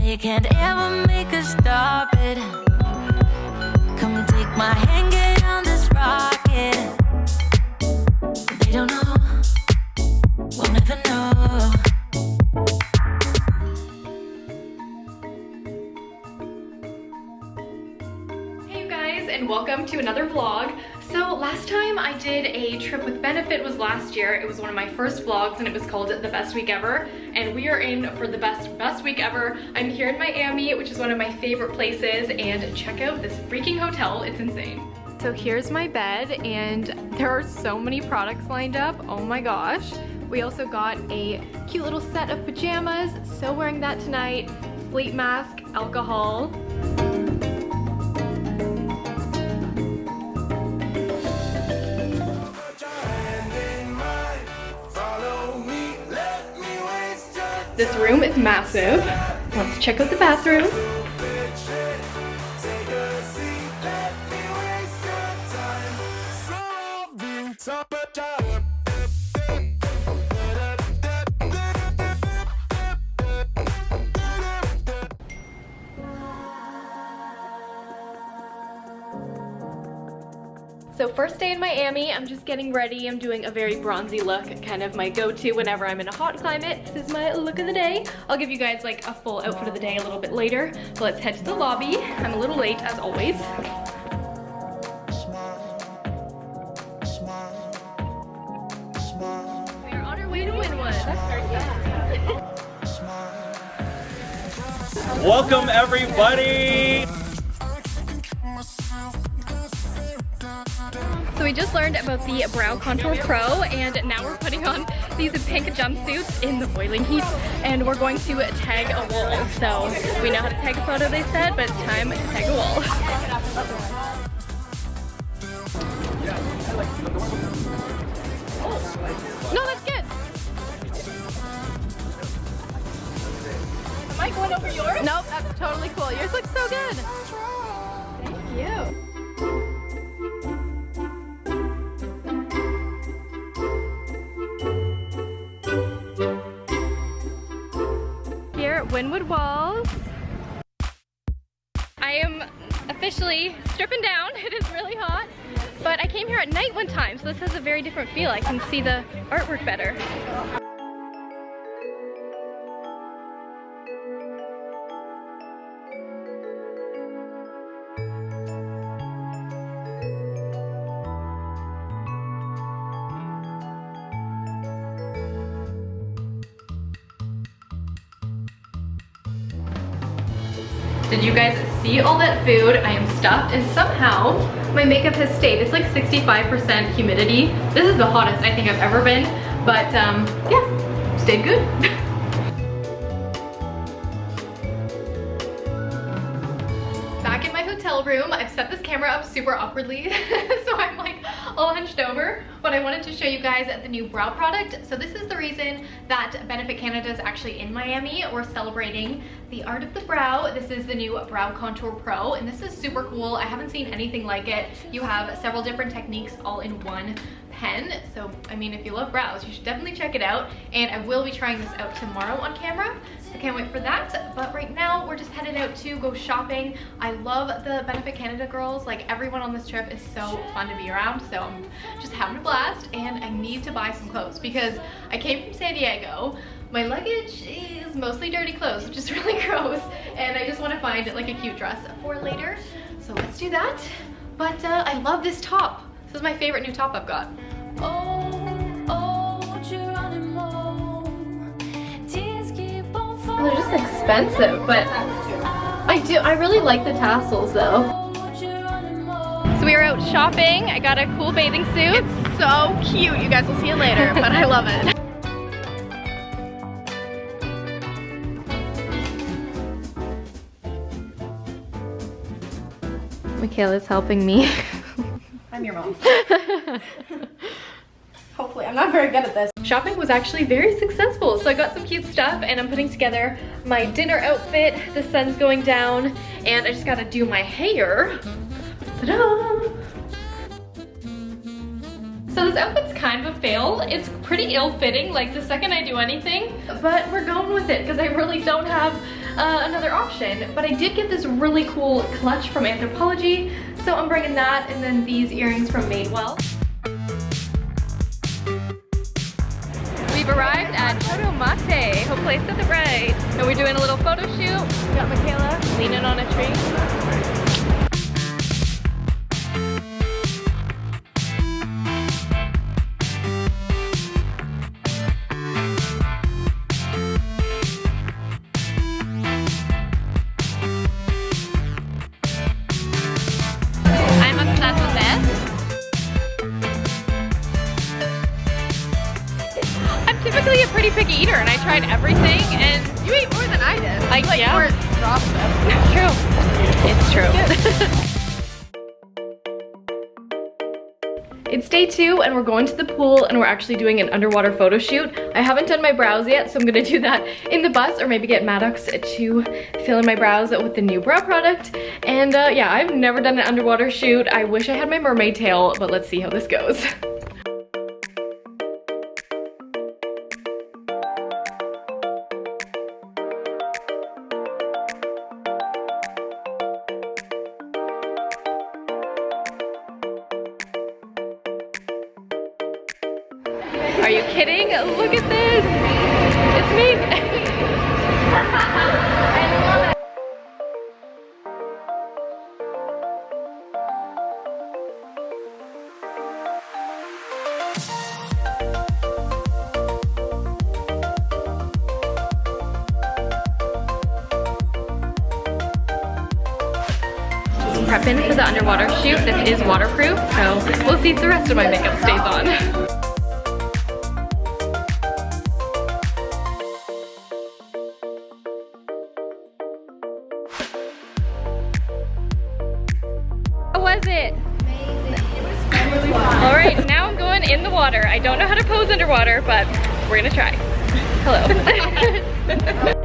They can't ever make us stop it. Come take my hand, get on this rocket. They don't know, we'll never know. Hey you guys and welcome to another vlog. So last time I did a trip with Benefit was last year. It was one of my first vlogs and it was called The Best Week Ever. And we are in for the best, best week ever. I'm here in Miami, which is one of my favorite places. And check out this freaking hotel, it's insane. So here's my bed and there are so many products lined up. Oh my gosh. We also got a cute little set of pajamas. So wearing that tonight. Sleep mask, alcohol. This room is massive. Let's check out the bathroom. So first day in Miami, I'm just getting ready. I'm doing a very bronzy look, kind of my go-to whenever I'm in a hot climate. This is my look of the day. I'll give you guys like a full outfit of the day a little bit later. So let's head to the lobby. I'm a little late as always. We are on our way to. Welcome everybody! So we just learned about the Brow Contour Pro and now we're putting on these pink jumpsuits in the boiling heat and we're going to tag a wall. So we know how to tag a photo they said, but it's time to tag a wall. No, that's good. Am I going over yours? Nope, that's totally cool. Yours looks so good. Down. It is really hot. But I came here at night one time, so this has a very different feel. I can see the artwork better. Did you guys see all that food? I am stuffed and somehow my makeup has stayed. It's like 65% humidity. This is the hottest I think I've ever been, but um, yeah, stayed good. Back in my hotel room, I've set this camera up super awkwardly, so I'm like all hunched over, but I wanted to show you guys the new brow product. So this is the reason that Benefit Canada is actually in Miami. We're celebrating the art of the brow. This is the new Brow Contour Pro, and this is super cool. I haven't seen anything like it. You have several different techniques all in one pen. So, I mean, if you love brows, you should definitely check it out. And I will be trying this out tomorrow on camera. So can't wait for that. But right now, we're just headed out to go shopping. I love the Benefit Canada girls. Like, everyone on this trip is so fun to be around. So I'm just having a blast. And I need to buy some clothes because I came from San Diego. My luggage is mostly dirty clothes, which is really gross. And I just want to find like a cute dress for later. So let's do that. But uh, I love this top. This is my favorite new top I've got. Oh. They're just expensive, but I do, I really like the tassels though. So we were out shopping. I got a cool bathing suit. It's so cute. You guys will see it later, but I love it. Michaela's helping me. I'm your mom. Hopefully, I'm not very good at this. Shopping was actually very successful. So I got some cute stuff and I'm putting together my dinner outfit. The sun's going down and I just gotta do my hair. Ta-da! So this outfit's kind of a fail. It's pretty ill-fitting, like the second I do anything, but we're going with it because I really don't have uh, another option. But I did get this really cool clutch from Anthropologie, so I'm bringing that and then these earrings from Madewell. We've arrived at Toto Mate. Hopefully I said it right. And we're doing a little photo shoot. Got Michaela leaning on a tree. A pretty picky eater and I tried everything and You ate more than I did. like, like yeah. more dropped them. It's true. It's true. It's day two and we're going to the pool and we're actually doing an underwater photo shoot. I haven't done my brows yet, so I'm gonna do that in the bus or maybe get Maddox to fill in my brows with the new brow product. And uh, yeah, I've never done an underwater shoot. I wish I had my mermaid tail, but let's see how this goes. Prepping for the underwater shoot. This is waterproof, so we'll see if the rest of my makeup stays on. How was it? All right, now I'm going in the water. I don't know how to pose underwater, but we're gonna try. Hello.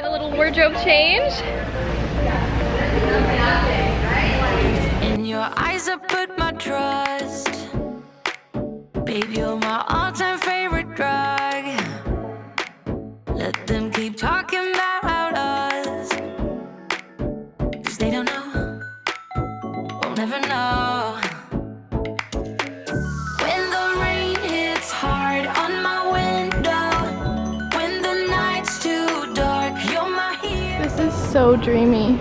Did a little wardrobe change. In your eyes, I put my trust. Babe, you're my all time favorite drug. Let them keep talking about us. Cause they don't know, won't never know. Dreamy.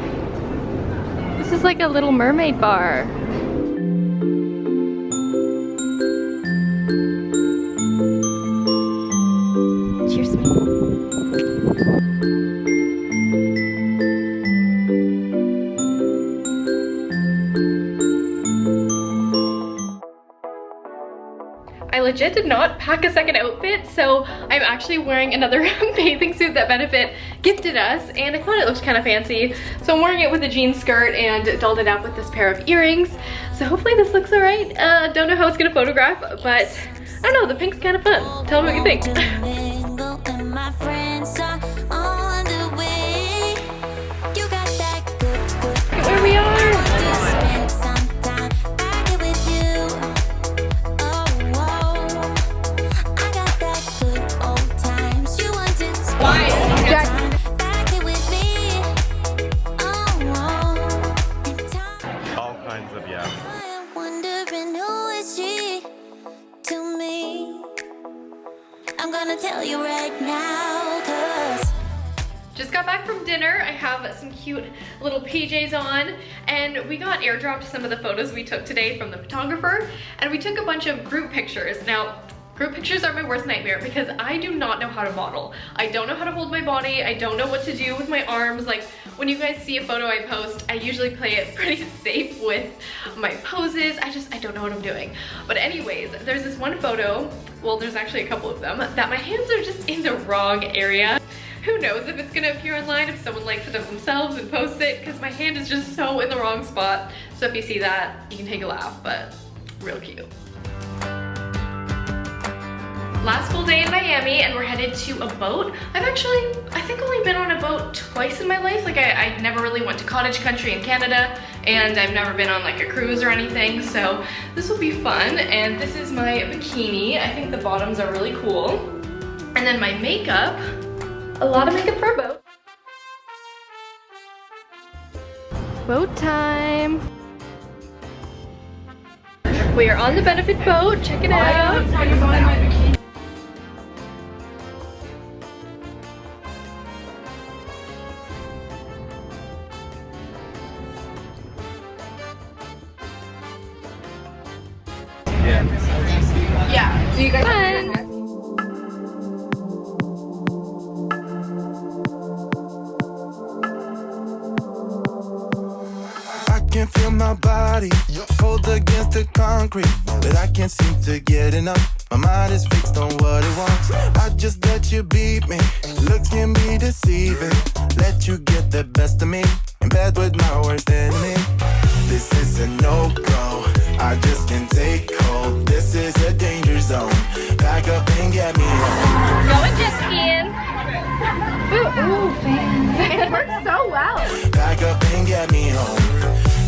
This is like a little mermaid bar. Legit did not pack a second outfit, so I'm actually wearing another bathing suit that Benefit gifted us, and I thought it looked kind of fancy. So I'm wearing it with a jean skirt and dolled it up with this pair of earrings. So hopefully this looks all right. Uh, don't know how it's gonna photograph, but I don't know, the pink's kind of fun. Tell me what you think. tell you right now, cause Just got back from dinner. I have some cute little PJs on and we got airdropped some of the photos we took today from the photographer and we took a bunch of group pictures. Now, group pictures are my worst nightmare because I do not know how to model. I don't know how to hold my body. I don't know what to do with my arms. Like when you guys see a photo I post, I usually play it pretty safe with my poses. I just, I don't know what I'm doing. But anyways, there's this one photo, well, there's actually a couple of them, that my hands are just in the wrong area. Who knows if it's gonna appear online if someone likes it of themselves and posts it because my hand is just so in the wrong spot. So if you see that, you can take a laugh, but real cute. Last full day in Miami and we're headed to a boat. I've actually, I think only been on a boat twice in my life. Like I, I never really went to cottage country in Canada and I've never been on like a cruise or anything. So this will be fun. And this is my bikini. I think the bottoms are really cool. And then my makeup, a lot of makeup for a boat. Boat time. We are on the benefit boat. Check it out. Can feel my body cold against the concrete, but I can't seem to get enough. My mind is fixed on what it wants. I just let you beat me. Looks can be deceiving. Let you get the best of me in bed with my worst enemy. This is a no go. I just can't take hold. This is a danger zone. Back up and get me home. Going jet skiing. Ooh, ooh, fan. It works so well. Back up and get me home.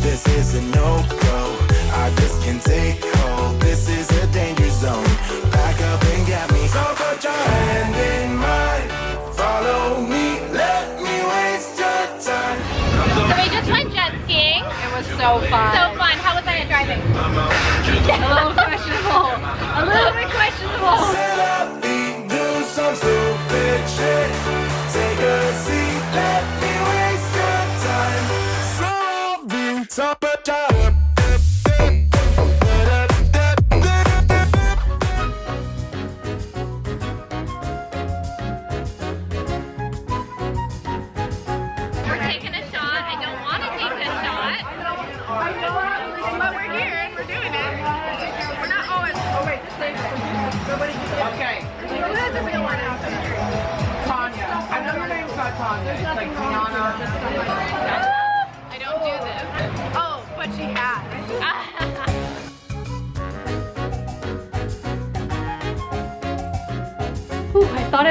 This is a no go. I just can't take hold. This is a danger zone. Back up and get me. So put your hand in mine. Follow me. Let me waste your time. So we just went jet skiing. It was so fun. So fun. How was I at driving? a little questionable.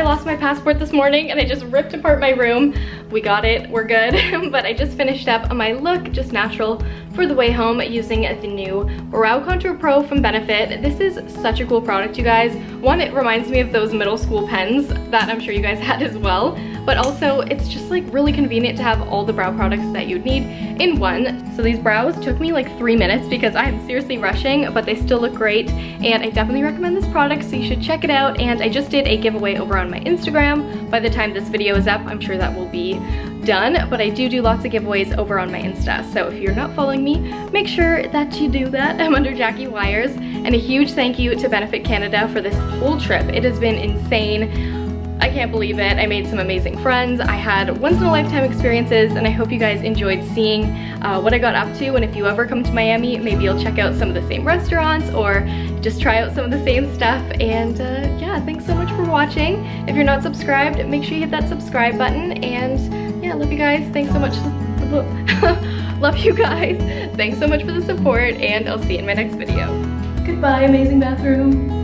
I lost my passport this morning and I just ripped apart my room. We got it, we're good. but I just finished up my look, just natural, for the way home using the new Brow Contour Pro from Benefit. This is such a cool product, you guys. One, it reminds me of those middle school pens that I'm sure you guys had as well. But also, it's just like really convenient to have all the brow products that you'd need in one. So these brows took me like three minutes because I'm seriously rushing, but they still look great. And I definitely recommend this product, so you should check it out. And I just did a giveaway over on my Instagram. By the time this video is up, I'm sure that will be done, but I do do lots of giveaways over on my Insta. So if you're not following me, make sure that you do that. I'm under Jackie Wyers. And a huge thank you to Benefit Canada for this whole trip. It has been insane. I can't believe it. I made some amazing friends. I had once in a lifetime experiences and I hope you guys enjoyed seeing uh, what I got up to. And if you ever come to Miami, maybe you'll check out some of the same restaurants or just try out some of the same stuff. And uh, yeah, thanks so much for watching. If you're not subscribed, make sure you hit that subscribe button. And yeah, love you guys. Thanks so much. love you guys. Thanks so much for the support and I'll see you in my next video. Goodbye, amazing bathroom.